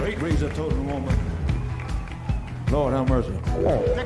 Straight razor toting woman. Lord have mercy.